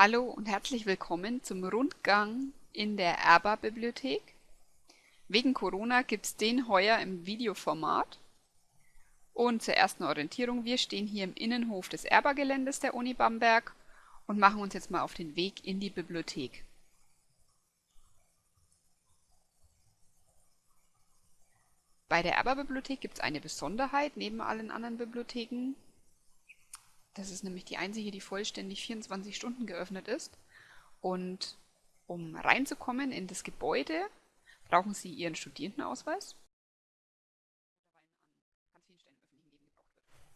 Hallo und herzlich willkommen zum Rundgang in der Erba-Bibliothek. Wegen Corona gibt es den heuer im Videoformat. Und zur ersten Orientierung, wir stehen hier im Innenhof des Erba-Geländes der Uni Bamberg und machen uns jetzt mal auf den Weg in die Bibliothek. Bei der Erba-Bibliothek gibt es eine Besonderheit neben allen anderen Bibliotheken. Das ist nämlich die einzige, die vollständig 24 Stunden geöffnet ist. Und um reinzukommen in das Gebäude, brauchen Sie Ihren Studierendenausweis.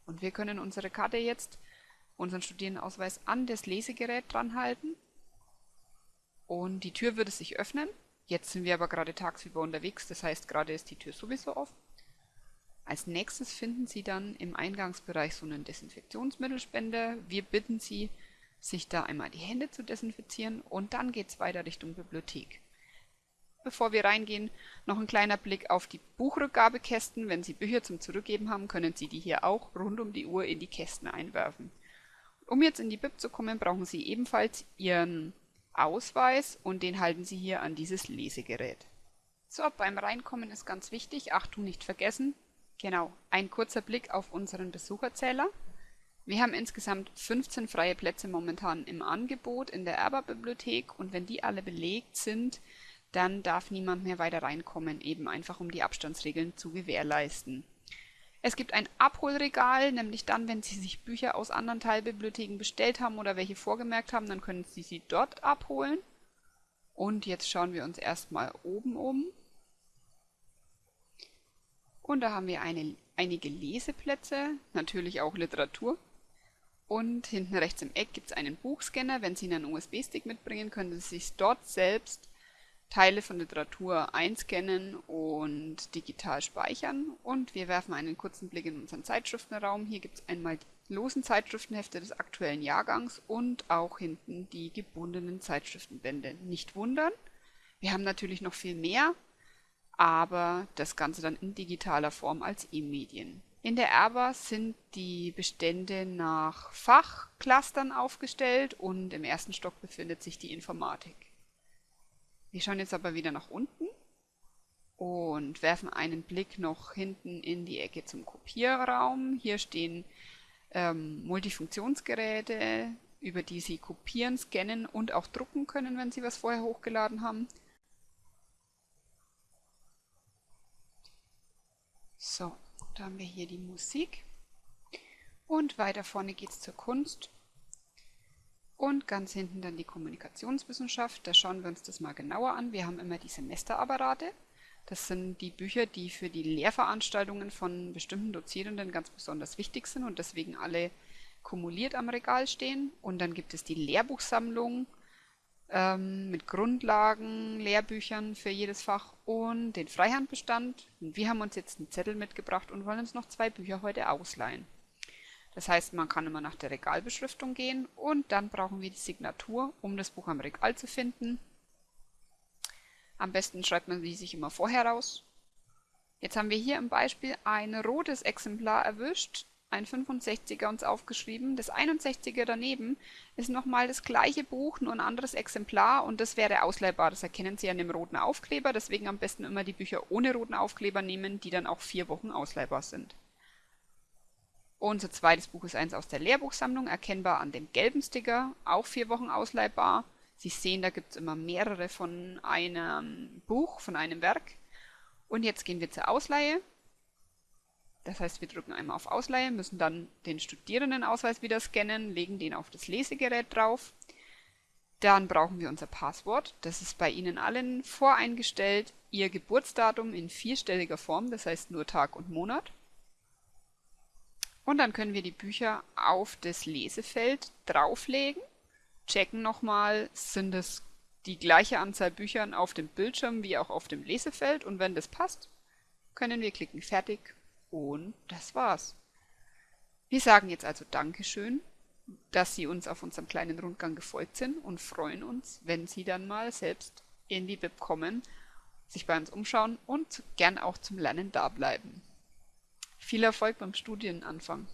Und wir können unsere Karte jetzt, unseren Studierendenausweis an das Lesegerät dran halten. Und die Tür würde sich öffnen. Jetzt sind wir aber gerade tagsüber unterwegs, das heißt gerade ist die Tür sowieso offen. Als nächstes finden Sie dann im Eingangsbereich so einen Desinfektionsmittelspender. Wir bitten Sie, sich da einmal die Hände zu desinfizieren und dann geht es weiter Richtung Bibliothek. Bevor wir reingehen, noch ein kleiner Blick auf die Buchrückgabekästen. Wenn Sie Bücher zum Zurückgeben haben, können Sie die hier auch rund um die Uhr in die Kästen einwerfen. Um jetzt in die Bib zu kommen, brauchen Sie ebenfalls Ihren Ausweis und den halten Sie hier an dieses Lesegerät. So, beim Reinkommen ist ganz wichtig, Achtung nicht vergessen, Genau, ein kurzer Blick auf unseren Besucherzähler. Wir haben insgesamt 15 freie Plätze momentan im Angebot in der Erba-Bibliothek und wenn die alle belegt sind, dann darf niemand mehr weiter reinkommen, eben einfach um die Abstandsregeln zu gewährleisten. Es gibt ein Abholregal, nämlich dann, wenn Sie sich Bücher aus anderen Teilbibliotheken bestellt haben oder welche vorgemerkt haben, dann können Sie sie dort abholen. Und jetzt schauen wir uns erstmal oben um. Und da haben wir eine, einige Leseplätze, natürlich auch Literatur. Und hinten rechts im Eck gibt es einen Buchscanner. Wenn Sie einen USB-Stick mitbringen, können Sie sich dort selbst Teile von Literatur einscannen und digital speichern. Und wir werfen einen kurzen Blick in unseren Zeitschriftenraum. Hier gibt es einmal die losen Zeitschriftenhefte des aktuellen Jahrgangs und auch hinten die gebundenen Zeitschriftenbände. Nicht wundern, wir haben natürlich noch viel mehr, aber das Ganze dann in digitaler Form als E-Medien. In der Erba sind die Bestände nach Fachclustern aufgestellt und im ersten Stock befindet sich die Informatik. Wir schauen jetzt aber wieder nach unten und werfen einen Blick noch hinten in die Ecke zum Kopierraum. Hier stehen ähm, Multifunktionsgeräte, über die Sie kopieren, scannen und auch drucken können, wenn Sie was vorher hochgeladen haben. So, da haben wir hier die Musik. Und weiter vorne geht es zur Kunst. Und ganz hinten dann die Kommunikationswissenschaft. Da schauen wir uns das mal genauer an. Wir haben immer die Semesterapparate. Das sind die Bücher, die für die Lehrveranstaltungen von bestimmten Dozierenden ganz besonders wichtig sind und deswegen alle kumuliert am Regal stehen. Und dann gibt es die Lehrbuchsammlung ähm, mit Grundlagen, Lehrbüchern für jedes Fach und den Freihandbestand. Und wir haben uns jetzt einen Zettel mitgebracht und wollen uns noch zwei Bücher heute ausleihen. Das heißt, man kann immer nach der Regalbeschriftung gehen und dann brauchen wir die Signatur, um das Buch am Regal zu finden. Am besten schreibt man die sich immer vorher raus. Jetzt haben wir hier im Beispiel ein rotes Exemplar erwischt ein 65er uns aufgeschrieben. Das 61er daneben ist nochmal das gleiche Buch, nur ein anderes Exemplar und das wäre ausleihbar. Das erkennen Sie an dem roten Aufkleber, deswegen am besten immer die Bücher ohne roten Aufkleber nehmen, die dann auch vier Wochen ausleihbar sind. Unser zweites Buch ist eins aus der Lehrbuchsammlung, erkennbar an dem gelben Sticker, auch vier Wochen ausleihbar. Sie sehen, da gibt es immer mehrere von einem Buch, von einem Werk. Und jetzt gehen wir zur Ausleihe. Das heißt, wir drücken einmal auf Ausleihe, müssen dann den Studierendenausweis wieder scannen, legen den auf das Lesegerät drauf. Dann brauchen wir unser Passwort. Das ist bei Ihnen allen voreingestellt. Ihr Geburtsdatum in vierstelliger Form, das heißt nur Tag und Monat. Und dann können wir die Bücher auf das Lesefeld drauflegen, checken nochmal, sind es die gleiche Anzahl Büchern auf dem Bildschirm wie auch auf dem Lesefeld und wenn das passt, können wir klicken Fertig und das war's. Wir sagen jetzt also Dankeschön, dass Sie uns auf unserem kleinen Rundgang gefolgt sind und freuen uns, wenn Sie dann mal selbst in die Bib kommen, sich bei uns umschauen und gern auch zum Lernen da bleiben. Viel Erfolg beim Studienanfang.